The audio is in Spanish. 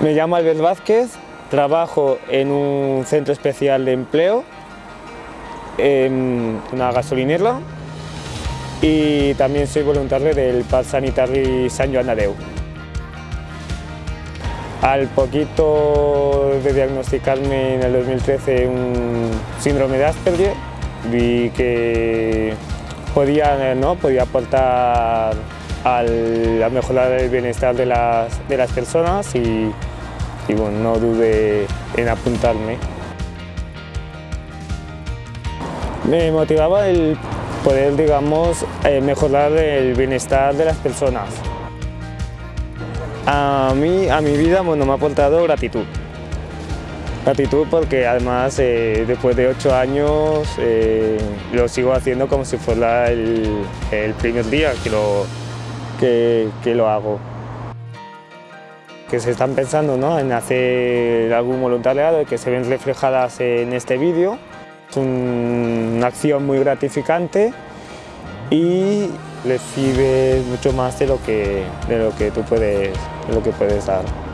Me llamo Albert Vázquez, trabajo en un centro especial de empleo, en una gasolinera y también soy voluntario del Parc Sanitari San Joan de Al poquito de diagnosticarme en el 2013 un síndrome de Asperger, vi que podía, ¿no? podía aportar al, a mejorar el bienestar de las, de las personas y, y bueno, no dudé en apuntarme. Me motivaba el poder, digamos, eh, mejorar el bienestar de las personas. A mí, a mi vida, bueno, me ha aportado gratitud. Gratitud porque además eh, después de ocho años eh, lo sigo haciendo como si fuera el, el primer día que lo, que, que lo hago. Que se están pensando ¿no? en hacer algún voluntariado y que se ven reflejadas en este vídeo. Es una acción muy gratificante y recibes mucho más de lo que, de lo que tú puedes, de lo que puedes dar.